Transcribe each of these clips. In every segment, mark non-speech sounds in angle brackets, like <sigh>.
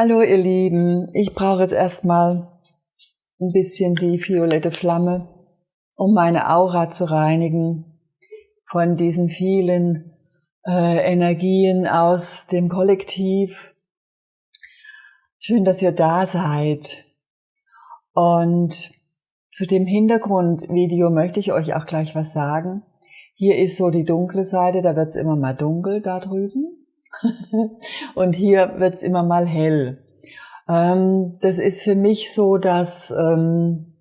Hallo ihr Lieben, ich brauche jetzt erstmal ein bisschen die violette Flamme, um meine Aura zu reinigen von diesen vielen äh, Energien aus dem Kollektiv. Schön, dass ihr da seid. Und zu dem Hintergrundvideo möchte ich euch auch gleich was sagen. Hier ist so die dunkle Seite, da wird es immer mal dunkel da drüben. <laughs> und hier wird's immer mal hell. Ähm, das ist für mich so, dass ähm,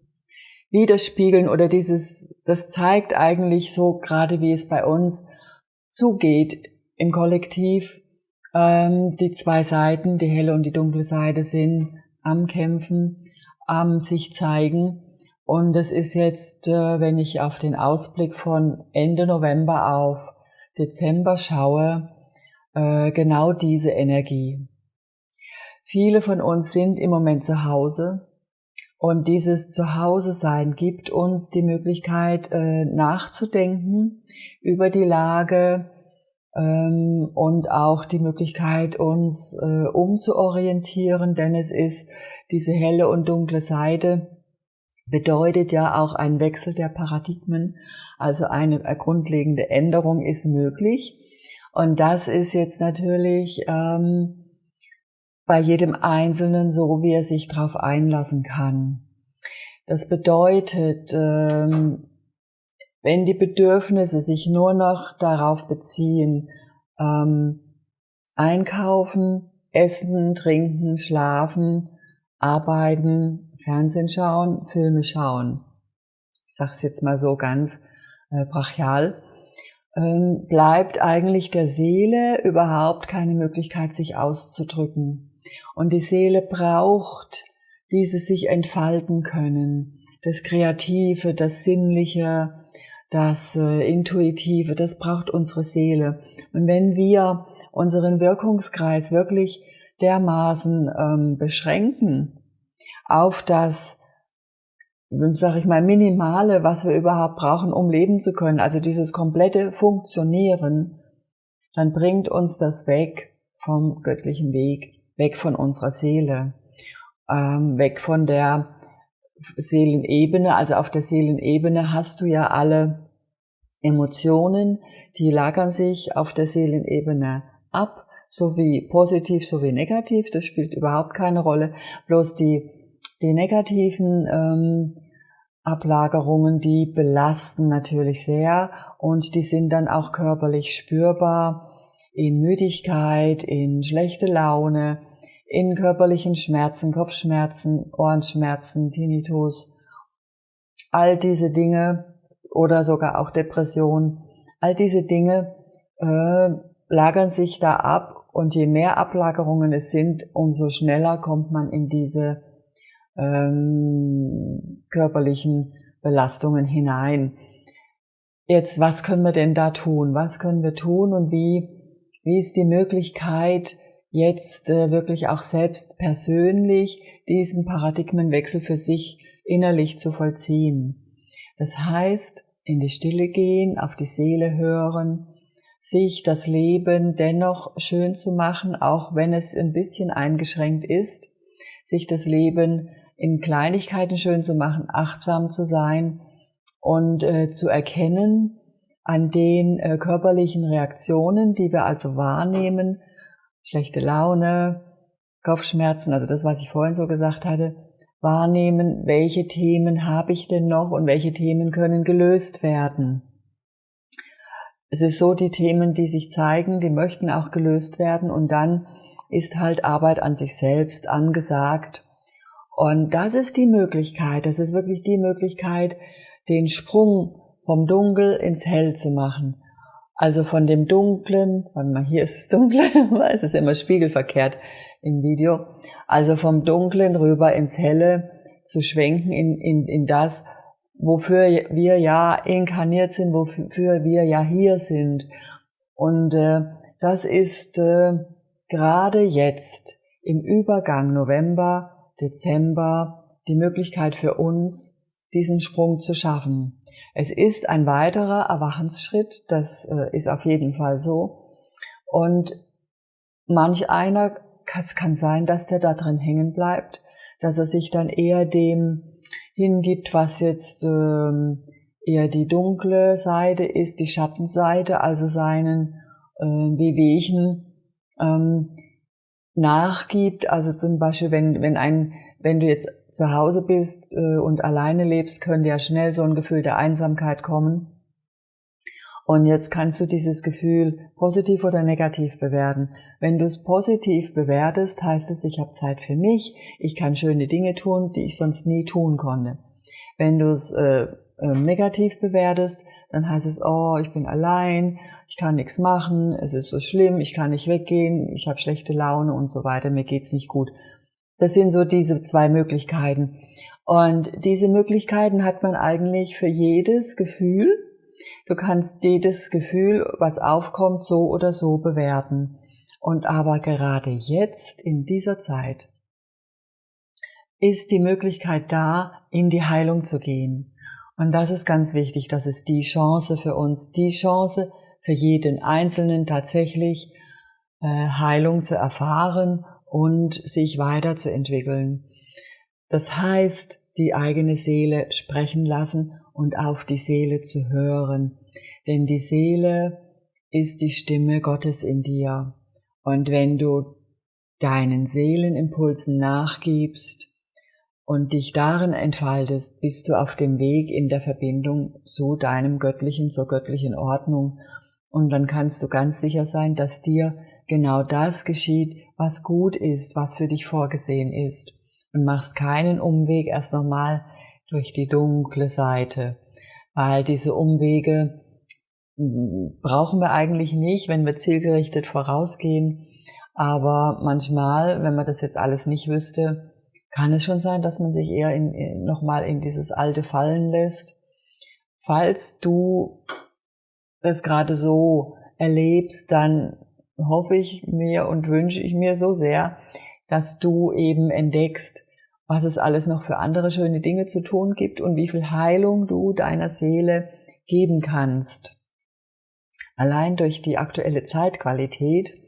Widerspiegeln oder dieses, das zeigt eigentlich so gerade, wie es bei uns zugeht im Kollektiv. Ähm, die zwei Seiten, die helle und die dunkle Seite, sind am Kämpfen, am sich zeigen. Und es ist jetzt, äh, wenn ich auf den Ausblick von Ende November auf Dezember schaue, äh, genau diese Energie. Viele von uns sind im Moment zu Hause und dieses Zuhause sein gibt uns die Möglichkeit äh, nachzudenken über die Lage ähm, und auch die Möglichkeit uns äh, umzuorientieren, denn es ist diese helle und dunkle Seite bedeutet ja auch ein Wechsel der Paradigmen, also eine grundlegende Änderung ist möglich. Und das ist jetzt natürlich ähm, bei jedem Einzelnen so, wie er sich darauf einlassen kann. Das bedeutet, ähm, wenn die Bedürfnisse sich nur noch darauf beziehen, ähm, einkaufen, essen, trinken, schlafen, arbeiten, Fernsehen schauen, Filme schauen. Ich sage es jetzt mal so ganz äh, brachial bleibt eigentlich der Seele überhaupt keine Möglichkeit, sich auszudrücken. Und die Seele braucht dieses sich entfalten können, das Kreative, das Sinnliche, das äh, Intuitive, das braucht unsere Seele. Und wenn wir unseren Wirkungskreis wirklich dermaßen ähm, beschränken auf das sage ich mal, minimale, was wir überhaupt brauchen, um leben zu können, also dieses komplette Funktionieren, dann bringt uns das weg vom göttlichen Weg, weg von unserer Seele, ähm, weg von der Seelenebene. Also auf der Seelenebene hast du ja alle Emotionen, die lagern sich auf der Seelenebene ab, sowie positiv sowie negativ. Das spielt überhaupt keine Rolle. Bloß die die negativen ähm, Ablagerungen, die belasten natürlich sehr und die sind dann auch körperlich spürbar in Müdigkeit, in schlechte Laune, in körperlichen Schmerzen, Kopfschmerzen, Ohrenschmerzen, Tinnitus, all diese Dinge oder sogar auch Depression, all diese Dinge äh, lagern sich da ab und je mehr Ablagerungen es sind, umso schneller kommt man in diese ähm, körperlichen Belastungen hinein. Jetzt, was können wir denn da tun? Was können wir tun und wie, wie ist die Möglichkeit, jetzt äh, wirklich auch selbst persönlich diesen Paradigmenwechsel für sich innerlich zu vollziehen? Das heißt, in die Stille gehen, auf die Seele hören, sich das Leben dennoch schön zu machen, auch wenn es ein bisschen eingeschränkt ist, sich das Leben in Kleinigkeiten schön zu machen, achtsam zu sein und äh, zu erkennen an den äh, körperlichen Reaktionen, die wir also wahrnehmen, schlechte Laune, Kopfschmerzen, also das, was ich vorhin so gesagt hatte, wahrnehmen, welche Themen habe ich denn noch und welche Themen können gelöst werden. Es ist so, die Themen, die sich zeigen, die möchten auch gelöst werden und dann ist halt Arbeit an sich selbst angesagt und das ist die Möglichkeit, das ist wirklich die Möglichkeit, den Sprung vom Dunkel ins Hell zu machen. Also von dem Dunklen, warte mal, hier ist es dunkel, <laughs> es ist immer spiegelverkehrt im Video, also vom Dunklen rüber ins Helle zu schwenken in, in, in das, wofür wir ja inkarniert sind, wofür wir ja hier sind. Und äh, das ist äh, gerade jetzt im Übergang November Dezember die Möglichkeit für uns, diesen Sprung zu schaffen. Es ist ein weiterer Erwachensschritt, das äh, ist auf jeden Fall so. Und manch einer es kann sein, dass der da drin hängen bleibt, dass er sich dann eher dem hingibt, was jetzt ähm, eher die dunkle Seite ist, die Schattenseite, also seinen äh, Wehwehchen ähm, nachgibt. Also zum Beispiel, wenn, wenn, ein, wenn du jetzt zu Hause bist äh, und alleine lebst, könnte ja schnell so ein Gefühl der Einsamkeit kommen. Und jetzt kannst du dieses Gefühl positiv oder negativ bewerten. Wenn du es positiv bewertest, heißt es, ich habe Zeit für mich, ich kann schöne Dinge tun, die ich sonst nie tun konnte. Wenn du es äh, äh, negativ bewertest, dann heißt es, oh, ich bin allein, ich kann nichts machen, es ist so schlimm, ich kann nicht weggehen, ich habe schlechte Laune und so weiter, mir geht's nicht gut. Das sind so diese zwei Möglichkeiten. Und diese Möglichkeiten hat man eigentlich für jedes Gefühl. Du kannst jedes Gefühl, was aufkommt, so oder so bewerten. Und aber gerade jetzt, in dieser Zeit, ist die Möglichkeit da, in die Heilung zu gehen. Und das ist ganz wichtig. Das ist die Chance für uns, die Chance für jeden Einzelnen tatsächlich äh, Heilung zu erfahren und sich weiterzuentwickeln. Das heißt, die eigene Seele sprechen lassen und auf die Seele zu hören. Denn die Seele ist die Stimme Gottes in dir. Und wenn du deinen Seelenimpulsen nachgibst, und dich darin entfaltest, bist du auf dem Weg in der Verbindung zu deinem göttlichen, zur göttlichen Ordnung. Und dann kannst du ganz sicher sein, dass dir genau das geschieht, was gut ist, was für dich vorgesehen ist. Und machst keinen Umweg erst nochmal durch die dunkle Seite, weil diese Umwege hm, brauchen wir eigentlich nicht, wenn wir zielgerichtet vorausgehen. Aber manchmal, wenn man das jetzt alles nicht wüsste, kann es schon sein, dass man sich eher in, in, nochmal in dieses Alte fallen lässt. Falls du das gerade so erlebst, dann hoffe ich mir und wünsche ich mir so sehr, dass du eben entdeckst, was es alles noch für andere schöne Dinge zu tun gibt und wie viel Heilung du deiner Seele geben kannst. Allein durch die aktuelle Zeitqualität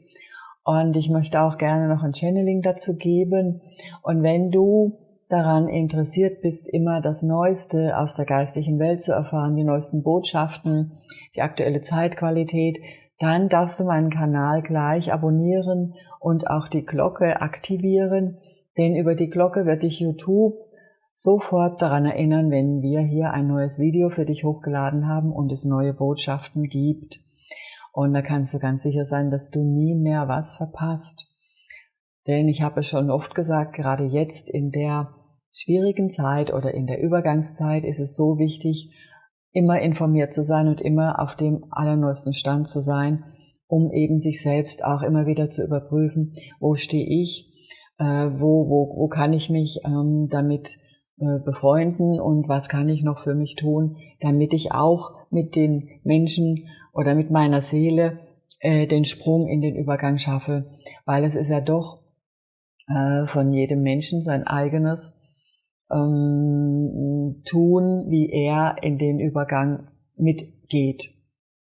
und ich möchte auch gerne noch ein Channeling dazu geben. Und wenn du daran interessiert bist, immer das Neueste aus der geistigen Welt zu erfahren, die neuesten Botschaften, die aktuelle Zeitqualität, dann darfst du meinen Kanal gleich abonnieren und auch die Glocke aktivieren, denn über die Glocke wird dich YouTube sofort daran erinnern, wenn wir hier ein neues Video für dich hochgeladen haben und es neue Botschaften gibt. Und da kannst du ganz sicher sein, dass du nie mehr was verpasst. Denn ich habe es schon oft gesagt, gerade jetzt in der schwierigen Zeit oder in der Übergangszeit ist es so wichtig, immer informiert zu sein und immer auf dem allerneuesten Stand zu sein, um eben sich selbst auch immer wieder zu überprüfen, wo stehe ich, äh, wo, wo, wo kann ich mich ähm, damit äh, befreunden und was kann ich noch für mich tun, damit ich auch mit den Menschen oder mit meiner Seele äh, den Sprung in den Übergang schaffe, weil es ist ja doch äh, von jedem Menschen sein eigenes ähm, Tun, wie er in den Übergang mitgeht.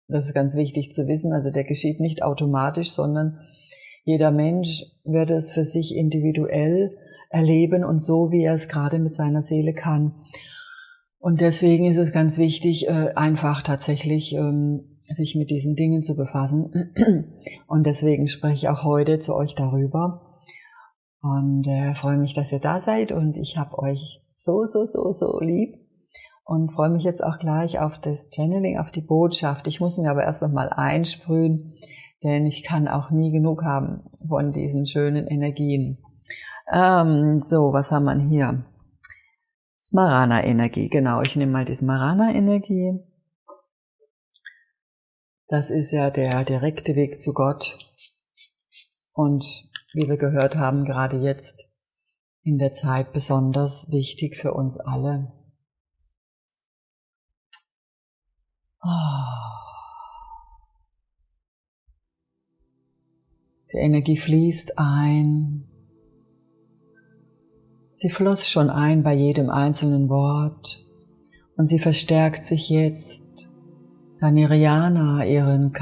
Das ist ganz wichtig zu wissen. Also der geschieht nicht automatisch, sondern jeder Mensch wird es für sich individuell erleben und so, wie er es gerade mit seiner Seele kann. Und deswegen ist es ganz wichtig, äh, einfach tatsächlich ähm, sich mit diesen Dingen zu befassen. <clears throat> Und deswegen spreche ich auch heute zu euch darüber. Und äh, freue mich, dass ihr da seid und ich habe euch so, so, so, so lieb und freue mich jetzt auch gleich auf das Channeling, auf die Botschaft. Ich muss mir aber erst noch mal einsprühen, denn ich kann auch nie genug haben von diesen schönen Energien. Ähm, so, was haben wir hier? Smarana-Energie, genau. Ich nehme mal die Smarana-Energie das ist ja der direkte Weg zu Gott. Und wie wir gehört haben, gerade jetzt in der Zeit besonders wichtig für uns alle. Die Energie fließt ein. Sie floss schon ein bei jedem einzelnen Wort und sie verstärkt sich jetzt da ihren,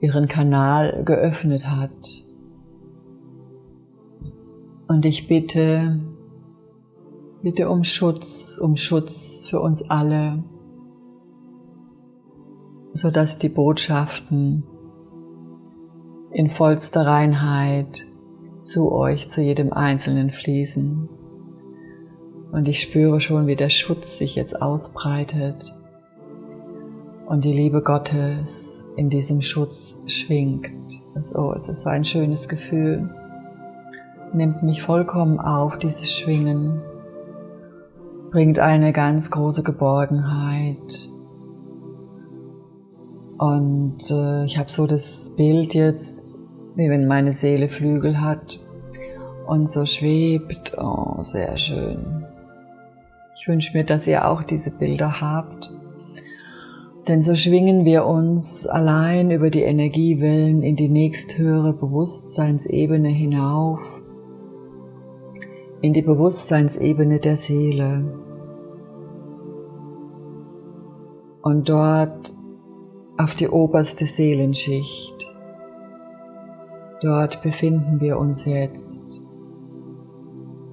ihren Kanal geöffnet hat Und ich bitte, bitte um Schutz, um Schutz für uns alle, sodass die Botschaften in vollster Reinheit zu euch, zu jedem Einzelnen fließen. Und ich spüre schon, wie der Schutz sich jetzt ausbreitet und die Liebe Gottes in diesem Schutz schwingt. Oh, es ist so ein schönes Gefühl. Nimmt mich vollkommen auf, dieses Schwingen. Bringt eine ganz große Geborgenheit. Und äh, ich habe so das Bild jetzt, wie wenn meine Seele Flügel hat und so schwebt. Oh, sehr schön. Ich wünsche mir, dass ihr auch diese Bilder habt. Denn so schwingen wir uns allein über die Energiewellen in die nächsthöhere Bewusstseinsebene hinauf, in die Bewusstseinsebene der Seele. Und dort auf die oberste Seelenschicht. Dort befinden wir uns jetzt.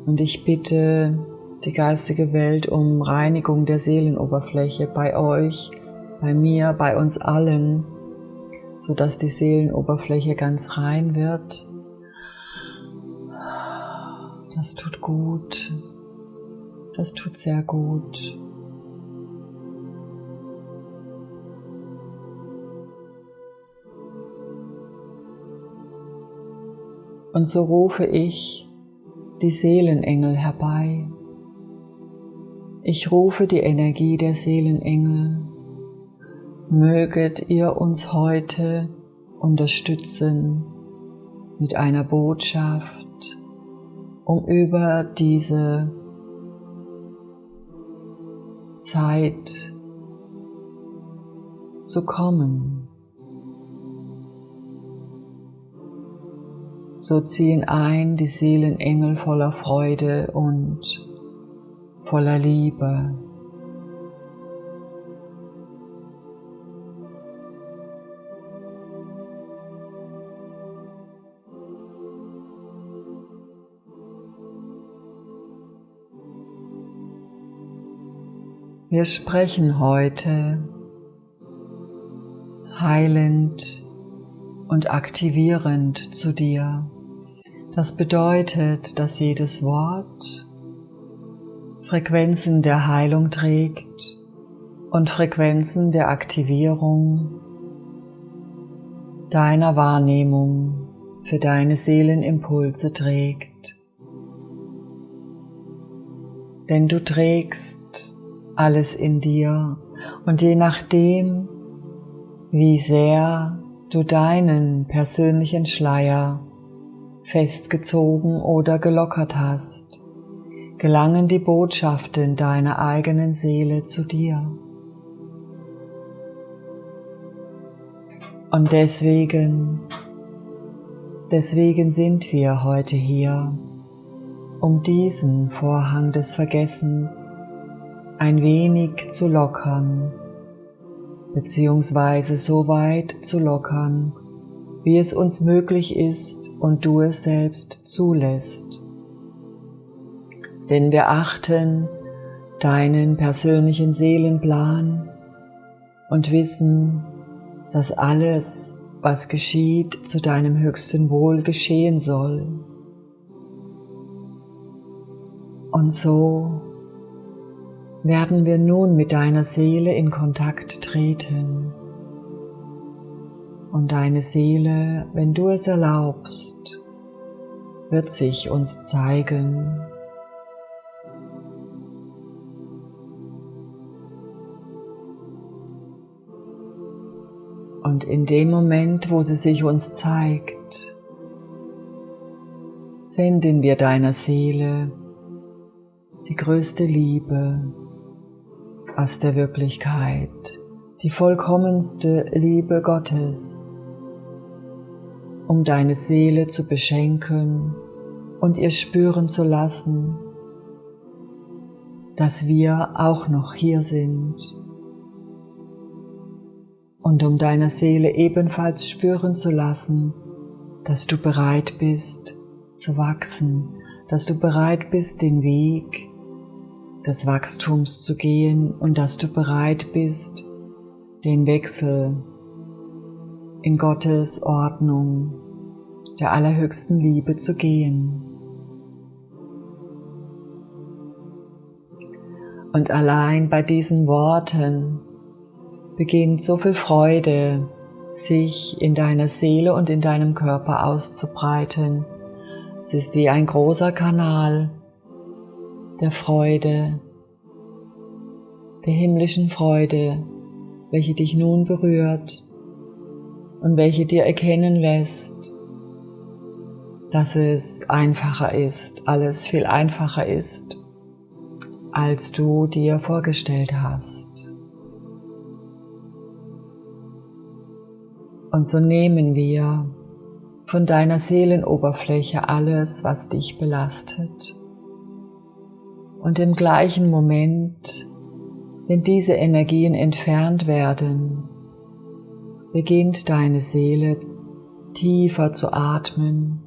Und ich bitte die geistige Welt um Reinigung der Seelenoberfläche bei euch, bei mir, bei uns allen, sodass die Seelenoberfläche ganz rein wird. Das tut gut. Das tut sehr gut. Und so rufe ich die Seelenengel herbei. Ich rufe die Energie der Seelenengel möget ihr uns heute unterstützen mit einer Botschaft, um über diese Zeit zu kommen. So ziehen ein die Seelenengel voller Freude und voller Liebe. Wir sprechen heute heilend und aktivierend zu dir. Das bedeutet, dass jedes Wort Frequenzen der Heilung trägt und Frequenzen der Aktivierung deiner Wahrnehmung für deine Seelenimpulse trägt. Denn du trägst alles in dir und je nachdem, wie sehr du deinen persönlichen Schleier festgezogen oder gelockert hast, gelangen die Botschaften deiner eigenen Seele zu dir. Und deswegen, deswegen sind wir heute hier, um diesen Vorhang des Vergessens ein wenig zu lockern, beziehungsweise so weit zu lockern, wie es uns möglich ist und du es selbst zulässt. Denn wir achten deinen persönlichen Seelenplan und wissen, dass alles, was geschieht, zu deinem höchsten Wohl geschehen soll. Und so werden wir nun mit deiner Seele in Kontakt treten. Und deine Seele, wenn du es erlaubst, wird sich uns zeigen. Und in dem Moment, wo sie sich uns zeigt, senden wir deiner Seele die größte Liebe aus der Wirklichkeit, die vollkommenste Liebe Gottes, um deine Seele zu beschenken und ihr spüren zu lassen, dass wir auch noch hier sind. Und um deiner Seele ebenfalls spüren zu lassen, dass du bereit bist zu wachsen, dass du bereit bist, den Weg des Wachstums zu gehen und dass du bereit bist, den Wechsel in Gottes Ordnung der allerhöchsten Liebe zu gehen. Und allein bei diesen Worten beginnt so viel Freude, sich in deiner Seele und in deinem Körper auszubreiten. Es ist wie ein großer Kanal der Freude, der himmlischen Freude, welche dich nun berührt und welche dir erkennen lässt, dass es einfacher ist, alles viel einfacher ist, als du dir vorgestellt hast. Und so nehmen wir von deiner Seelenoberfläche alles, was dich belastet. Und im gleichen Moment, wenn diese Energien entfernt werden, beginnt deine Seele tiefer zu atmen.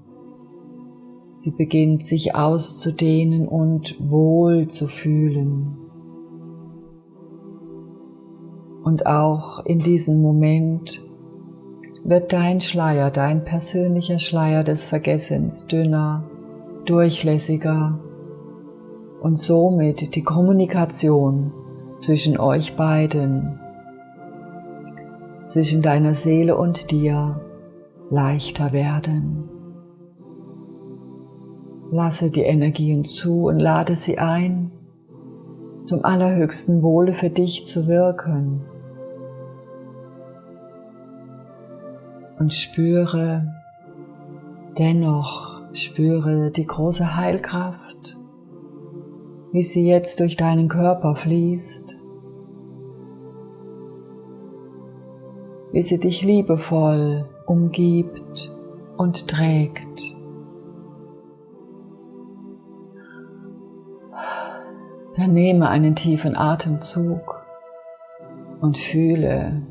Sie beginnt sich auszudehnen und wohl zu fühlen. Und auch in diesem Moment wird dein Schleier, dein persönlicher Schleier des Vergessens dünner, durchlässiger und somit die Kommunikation zwischen euch beiden, zwischen deiner Seele und dir leichter werden. Lasse die Energien zu und lade sie ein, zum allerhöchsten Wohle für dich zu wirken. und spüre dennoch, spüre die große Heilkraft, wie sie jetzt durch deinen Körper fließt, wie sie dich liebevoll umgibt und trägt. Dann nehme einen tiefen Atemzug und fühle,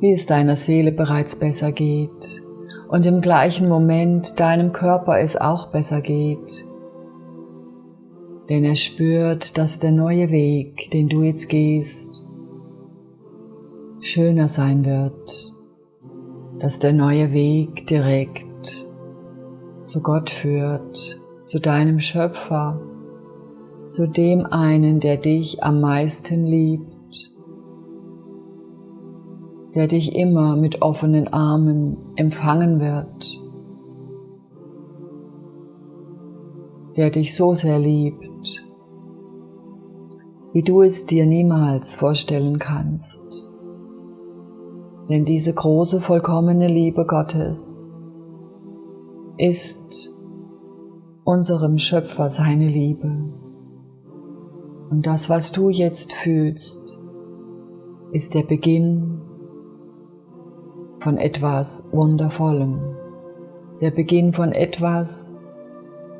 wie es deiner Seele bereits besser geht und im gleichen Moment deinem Körper es auch besser geht. Denn er spürt, dass der neue Weg, den du jetzt gehst, schöner sein wird, dass der neue Weg direkt zu Gott führt, zu deinem Schöpfer, zu dem einen, der dich am meisten liebt der dich immer mit offenen Armen empfangen wird, der dich so sehr liebt, wie du es dir niemals vorstellen kannst. Denn diese große, vollkommene Liebe Gottes ist unserem Schöpfer seine Liebe. Und das, was du jetzt fühlst, ist der Beginn von etwas Wundervollem, der Beginn von etwas,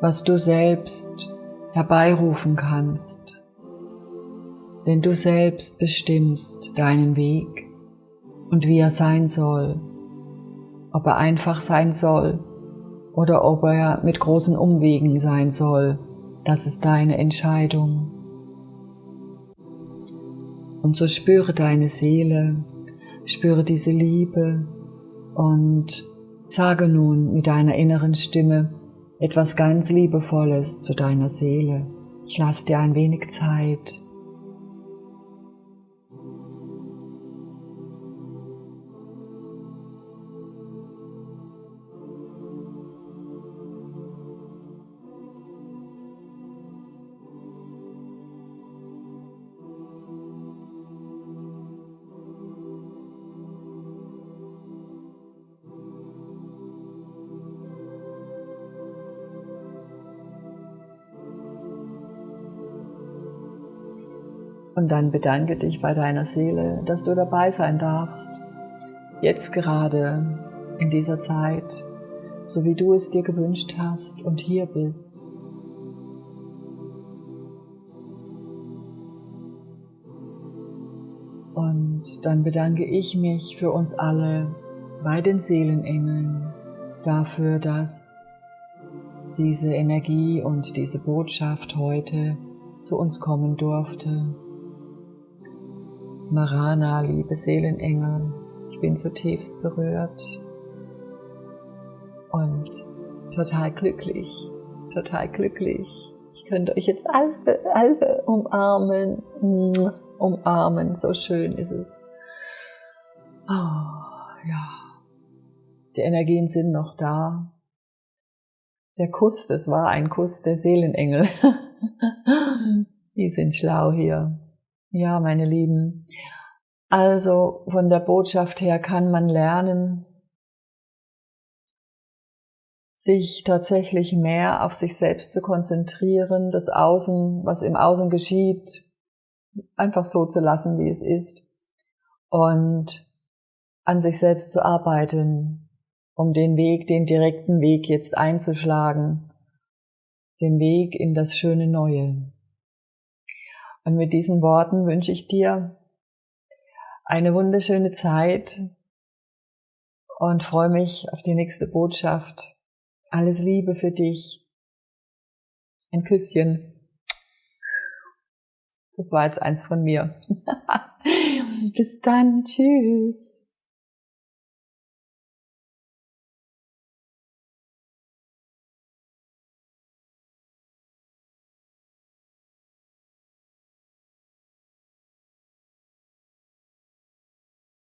was du selbst herbeirufen kannst. Denn du selbst bestimmst deinen Weg und wie er sein soll, ob er einfach sein soll oder ob er mit großen Umwegen sein soll, das ist deine Entscheidung. Und so spüre deine Seele, spüre diese Liebe, und sage nun mit deiner inneren Stimme etwas ganz Liebevolles zu deiner Seele. Ich lasse dir ein wenig Zeit. Und dann bedanke dich bei deiner Seele, dass du dabei sein darfst. Jetzt gerade in dieser Zeit, so wie du es dir gewünscht hast und hier bist. Und dann bedanke ich mich für uns alle bei den Seelenengeln dafür, dass diese Energie und diese Botschaft heute zu uns kommen durfte. Smarana, liebe Seelenengel, ich bin zutiefst berührt und total glücklich, total glücklich. Ich könnte euch jetzt alle, alle umarmen, umarmen, so schön ist es. Oh, ja, die Energien sind noch da. Der Kuss, das war ein Kuss der Seelenengel. <laughs> Die sind schlau hier. Ja, meine Lieben. Also von der Botschaft her kann man lernen, sich tatsächlich mehr auf sich selbst zu konzentrieren, das Außen, was im Außen geschieht, einfach so zu lassen, wie es ist und an sich selbst zu arbeiten, um den Weg, den direkten Weg jetzt einzuschlagen, den Weg in das schöne Neue. Und mit diesen Worten wünsche ich dir eine wunderschöne Zeit und freue mich auf die nächste Botschaft. Alles Liebe für dich. Ein Küsschen. Das war jetzt eins von mir. <laughs> Bis dann. Tschüss.